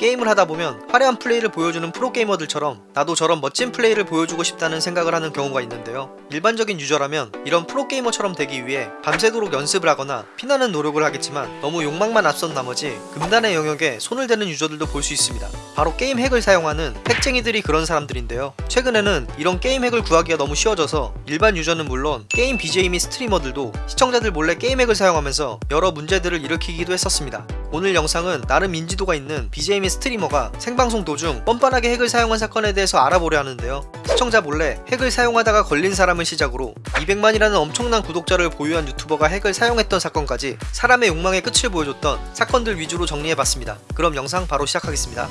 게임을 하다 보면 화려한 플레이를 보여주는 프로게이머들처럼 나도 저런 멋진 플레이를 보여주고 싶다는 생각을 하는 경우가 있는데요. 일반적인 유저라면 이런 프로게이머처럼 되기 위해 밤새도록 연습을 하거나 피나는 노력을 하겠지만 너무 욕망만 앞선 나머지 금단의 영역에 손을 대는 유저들도 볼 수 있습니다. 바로 게임 핵을 사용하는 핵쟁이들이 그런 사람들인데요. 최근에는 이런 게임 핵을 구하기가 너무 쉬워져서 일반 유저는 물론 게임 BJ 및 스트리머들도 시청자들 몰래 게임 핵을 사용하면서 여러 문제들을 일으키기도 했었습니다. 오늘 영상은 나름 인지도가 있는 BJ 및 스트리머가 생방송 도중 뻔뻔하게 핵을 사용한 사건에 대해서 알아보려 하는데요. 시청자 몰래 핵을 사용하다가 걸린 사람을 시작으로 200만이라는 엄청난 구독자를 보유한 유튜버가 핵을 사용했던 사건까지 사람의 욕망의 끝을 보여줬던 사건들 위주로 정리해봤습니다. 그럼 영상 바로 시작하겠습니다.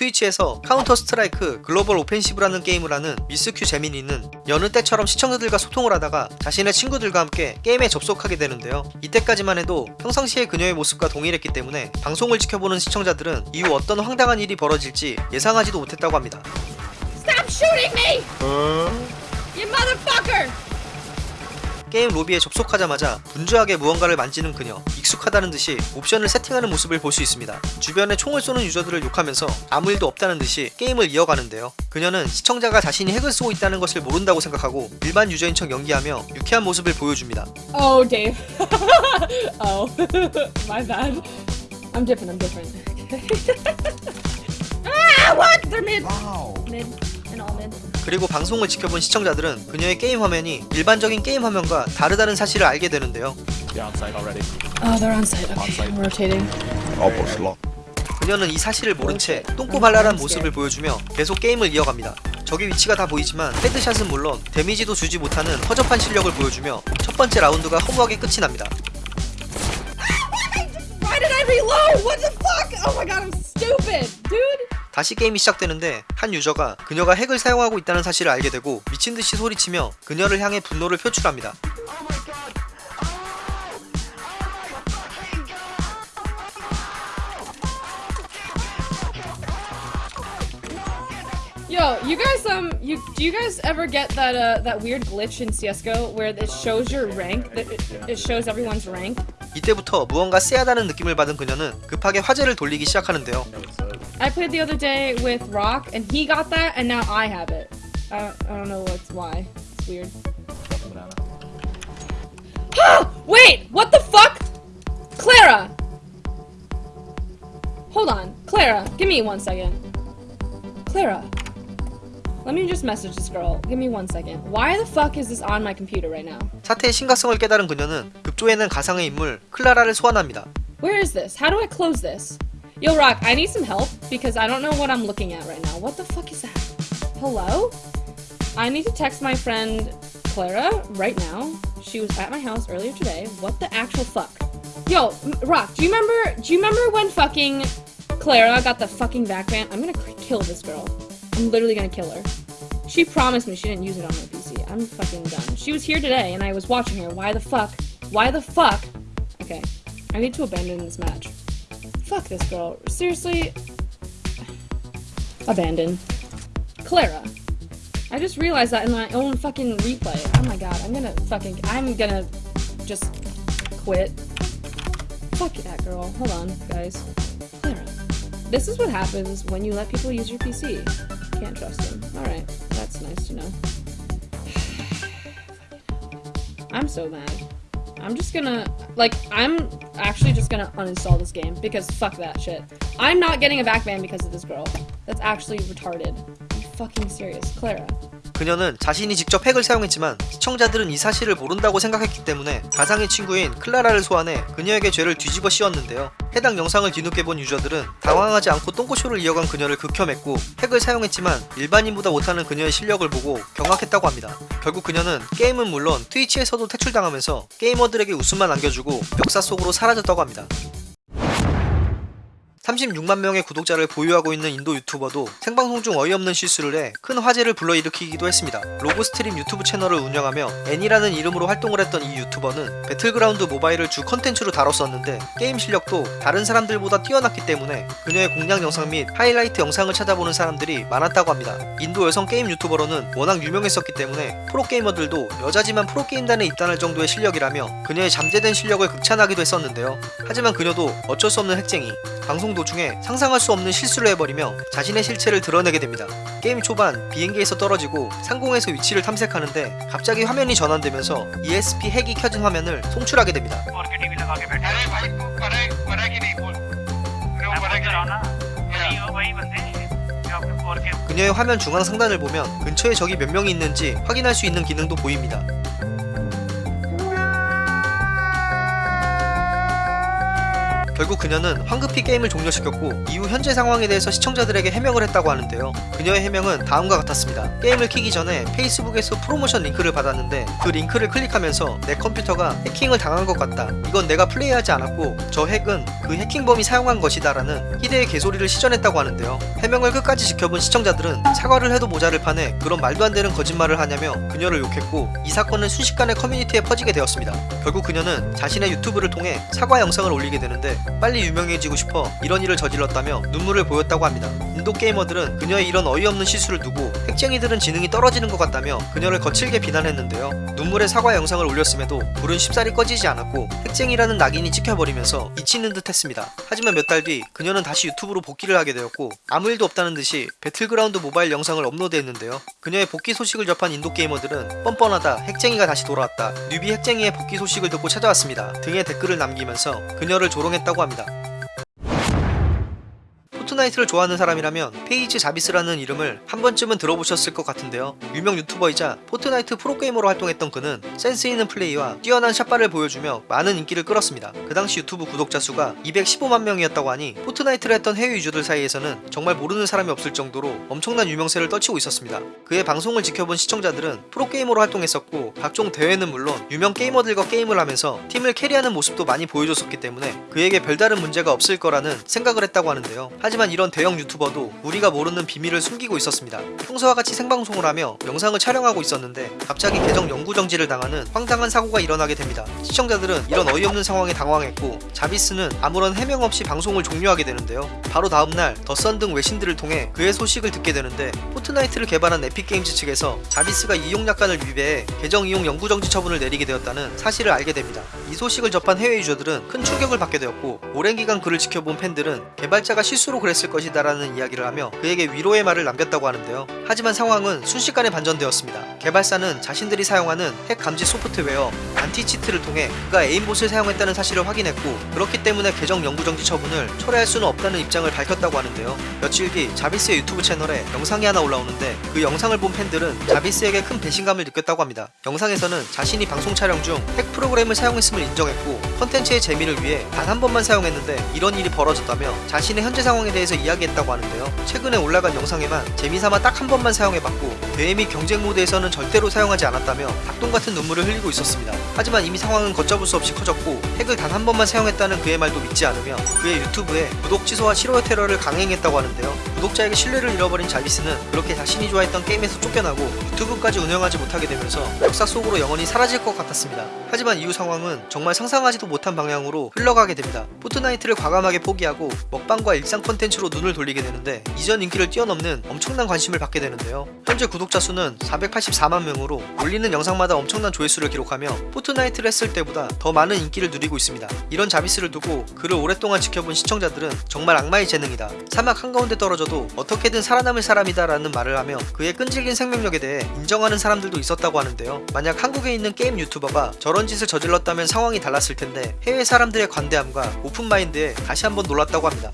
트위치에서 카운터 스트라이크 글로벌 오펜시브라는 게임을 하는 미스큐 재민이는 여느 때처럼 시청자들과 소통을 하다가 자신의 친구들과 함께 게임에 접속하게 되는데요. 이때까지만 해도 평상시의 그녀의 모습과 동일했기 때문에 방송을 지켜보는 시청자들은 이후 어떤 황당한 일이 벌어질지 예상하지도 못했다고 합니다. Stop shooting me! You motherfucker! 게임 로비에 접속하자마자 분주하게 무언가를 만지는 그녀 익숙하다는 듯이 옵션을 세팅하는 모습을 볼 수 있습니다 주변에 총을 쏘는 유저들을 욕하면서 아무 일도 없다는 듯이 게임을 이어가는데요 그녀는 시청자가 자신이 핵을 쓰고 있다는 것을 모른다고 생각하고 일반 유저인 척 연기하며 유쾌한 모습을 보여줍니다 Oh, Dave. oh, my bad. I'm different. I'm different. ah, what? They're mid. Mid and all mid. 그리고 방송을 지켜본 시청자들은 그녀의 게임 화면이 일반적인 게임 화면과 다르다는 사실을 알게 되는데요 You're on site already. Oh, they're on site. Okay, site. I'm rotating. Almost locked. 그녀는 이 사실을 모른 채 똥꼬발랄한 모습을 보여주며 계속 게임을 이어갑니다. 적의 위치가 다 보이지만 헤드샷은 물론 데미지도 주지 못하는 허접한 실력을 보여주며 첫 번째 라운드가 허무하게 끝이 납니다. 다시 게임이 시작되는데 한 유저가 그녀가 핵을 사용하고 있다는 사실을 알게 되고 미친듯이 소리치며 그녀를 향해 분노를 표출합니다. Yo, you guys, um, you do you guys ever get that uh that weird glitch in CS:GO where it shows your rank? That it, it shows everyone's rank. 이때부터 무언가 쎄하다는 느낌을 받은 그녀는 급하게 화제를 돌리기 시작하는데요. I played the other day with Rock, and he got that, and now I have it. I don't, I don't know what's why. It's weird. Wait, what the fuck? Clara! Hold on. Clara, give me one second. Clara. Let me just message this girl. Give me one second. Why the fuck is this on my computer right now? 사태의 심각성을 깨달은 그녀는 급조에는 가상의 인물 클라라를 소환합니다. Where is this? How do I close this? Yo, Rock, I need some help because I don't know what I'm looking at right now. What the fuck is that? Hello? I need to text my friend Clara right now. She was at my house earlier today. What the actual fuck? Yo, Rock, do you remember? Do you remember when fucking Clara got the fucking back ban? I'm gonna kill this girl. I'm literally gonna kill her. She promised me she didn't use it on my PC. I'm fucking done. She was here today and I was watching her. Why the fuck? Why the fuck? Okay, I need to abandon this match. Fuck this girl. Seriously? Abandon. Clara. I just realized that in my own fucking replay. Oh my god, I'm gonna fucking. I'm gonna just quit. Fuck that girl. Hold on, guys. Clara. This is what happens when you let people use your PC. Can't trust them. Alright, that's nice to know. I'm so mad. I'm just gonna like I'm actually just gonna uninstall this game because fuck that shit. I'm not getting a back ban because of this girl. That's actually retarded. Are you fucking serious, Clara? 그녀는 자신이 직접 핵을 사용했지만 시청자들은 이 사실을 모른다고 생각했기 때문에 가상의 친구인 클라라를 소환해 그녀에게 죄를 뒤집어 씌웠는데요. 해당 영상을 뒤늦게 본 유저들은 당황하지 않고 똥꼬쇼를 이어간 그녀를 극혐했고 핵을 사용했지만 일반인보다 못하는 그녀의 실력을 보고 경악했다고 합니다. 결국 그녀는 게임은 물론 트위치에서도 퇴출당하면서 게이머들에게 웃음만 안겨주고 역사 속으로 사라졌다고 합니다. 36만 명의 구독자를 보유하고 있는 인도 유튜버도 생방송 중 어이없는 실수를 해 큰 화제를 불러일으키기도 했습니다. 로고 스트림 유튜브 채널을 운영하며 애니라는 이름으로 활동을 했던 이 유튜버는 배틀그라운드 모바일을 주 컨텐츠로 다뤘었는데 게임 실력도 다른 사람들보다 뛰어났기 때문에 그녀의 공략 영상 및 하이라이트 영상을 찾아보는 사람들이 많았다고 합니다. 인도 여성 게임 유튜버로는 워낙 유명했었기 때문에 프로게이머들도 여자지만 프로게임단에 입단할 정도의 실력이라며 그녀의 잠재된 실력을 극찬하기도 했었는데요. 하지만 그녀도 어쩔 수 없는 핵쟁이 방송 도중에 상상할 수 없는 실수를 해버리며 자신의 실체를 드러내게 됩니다. 게임 초반 비행기에서 떨어지고 상공에서 위치를 탐색하는데 갑자기 화면이 전환되면서 ESP 핵이 켜진 화면을 송출하게 됩니다. 그녀의 화면 중앙 상단을 보면 근처에 적이 몇 명이 있는지 확인할 수 있는 기능도 보입니다. 결국 그녀는 황급히 게임을 종료시켰고 이후 현재 상황에 대해서 시청자들에게 해명을 했다고 하는데요. 그녀의 해명은 다음과 같았습니다. 게임을 키기 전에 페이스북에서 프로모션 링크를 받았는데 그 링크를 클릭하면서 내 컴퓨터가 해킹을 당한 것 같다. 이건 내가 플레이하지 않았고 저 핵은 그 해킹범이 사용한 것이다 라는 희대의 개소리를 시전했다고 하는데요. 해명을 끝까지 지켜본 시청자들은 사과를 해도 모자를 판에 그런 말도 안 되는 거짓말을 하냐며 그녀를 욕했고 이 사건은 순식간에 커뮤니티에 퍼지게 되었습니다. 결국 그녀는 자신의 유튜브를 통해 사과 영상을 올리게 되는데 빨리 유명해지고 싶어 이런 일을 저질렀다며 눈물을 보였다고 합니다. 인도 게이머들은 그녀의 이런 어이없는 실수를 두고 핵쟁이들은 지능이 떨어지는 것 같다며 그녀를 거칠게 비난했는데요. 눈물의 사과 영상을 올렸음에도 불은 쉽사리 꺼지지 않았고 핵쟁이라는 낙인이 찍혀버리면서 잊히는 듯 했습니다. 하지만 몇 달 뒤 그녀는 다시 유튜브로 복귀를 하게 되었고 아무 일도 없다는 듯이 배틀그라운드 모바일 영상을 업로드했는데요. 그녀의 복귀 소식을 접한 인도 게이머들은 뻔뻔하다 핵쟁이가 다시 돌아왔다 newbie 핵쟁이의 복귀 소식을 듣고 찾아왔습니다 등의 댓글을 남기면서 그녀를 조롱했다고 합니다. 포트나이트를 좋아하는 사람이라면 페이지 자비스라는 이름을 한 번쯤은 들어보셨을 것 같은데요. 유명 유튜버이자 포트나이트 프로게이머로 활동했던 그는 센스 있는 플레이와 뛰어난 샷발을 보여주며 많은 인기를 끌었습니다. 그 당시 유튜브 구독자 수가 215만 명이었다고 하니 포트나이트를 했던 해외 유저들 사이에서는 정말 모르는 사람이 없을 정도로 엄청난 유명세를 떨치고 있었습니다. 그의 방송을 지켜본 시청자들은 프로게이머로 활동했었고 각종 대회는 물론 유명 게이머들과 게임을 하면서 팀을 캐리하는 모습도 많이 보여줬었기 때문에 그에게 별다른 문제가 없을 거라는 생각을 했다고 하는데요. 하지만 이런 대형 유튜버도 우리가 모르는 비밀을 숨기고 있었습니다. 평소와 같이 생방송을 하며 영상을 촬영하고 있었는데 갑자기 계정 영구 정지를 당하는 황당한 사고가 일어나게 됩니다. 시청자들은 이런 어이없는 상황에 당황했고 자비스는 아무런 해명 없이 방송을 종료하게 되는데요. 바로 다음날 더선 등 외신들을 통해 그의 소식을 듣게 되는데 포트나이트를 개발한 에픽게임즈 측에서 자비스가 이용 약관을 위배해 계정 이용 영구 정지 처분을 내리게 되었다는 사실을 알게 됩니다. 이 소식을 접한 해외 유저들은 큰 충격을 받게 되었고 오랜 기간 그를 지켜본 팬들은 개발자가 실수로 그랬을 것이다 라는 이야기를 하며 그에게 위로의 말을 남겼다고 하는데요. 하지만 상황은 순식간에 반전되었습니다. 개발사는 자신들이 사용하는 핵 감지 소프트웨어 anti-cheat를 통해 그가 aimbot을 사용했다는 사실을 확인했고 그렇기 때문에 계정 영구 정지 처분을 철회할 수는 없다는 입장을 밝혔다고 하는데요. 며칠 뒤 자비스의 유튜브 채널에 영상이 하나 올라오는데 그 영상을 본 팬들은 자비스에게 큰 배신감을 느꼈다고 합니다. 영상에서는 자신이 방송 촬영 중 핵 프로그램을 사용했음을 인정했고 컨텐츠의 재미를 위해 단 한 번만 사용했는데 이런 일이 벌어졌다며 자신의 현재 상황에 대해서 이야기했다고 하는데요. 최근에 올라간 영상에만 재미삼아 딱 한 번만 사용해봤고 대회 및 경쟁 모드에서는 절대로 사용하지 않았다며 닭똥 같은 눈물을 흘리고 있었습니다. 하지만 이미 상황은 걷잡을 수 없이 커졌고 핵을 단 한 번만 사용했다는 그의 말도 믿지 않으며 그의 유튜브에 구독 취소와 싫어요 테러를 강행했다고 하는데요. 구독자에게 신뢰를 잃어버린 자비스는 그렇게 자신이 좋아했던 게임에서 쫓겨나고 유튜브까지 운영하지 못하게 되면서 역사 속으로 영원히 사라질 것 같았습니다. 하지만 이후 상황은 정말 상상하지도 못한 방향으로 흘러가게 됩니다. 포트나이트를 과감하게 포기하고 먹방과 일상 콘텐츠 로 눈을 돌리게 되는데 이전 인기를 뛰어넘는 엄청난 관심을 받게 되는데요. 현재 구독자 수는 484만 명으로 올리는 영상마다 엄청난 조회수를 기록하며 포트나이트를 했을 때보다 더 많은 인기를 누리고 있습니다. 이런 자비스를 두고 그를 오랫동안 지켜본 시청자들은 정말 악마의 재능이다. 사막 한가운데 떨어져도 어떻게든 살아남을 사람이다 라는 말을 하며 그의 끈질긴 생명력에 대해 인정하는 사람들도 있었다고 하는데요. 만약 한국에 있는 게임 유튜버가 저런 짓을 저질렀다면 상황이 달랐을 텐데 해외 사람들의 관대함과 open mind에 다시 한번 놀랐다고 합니다.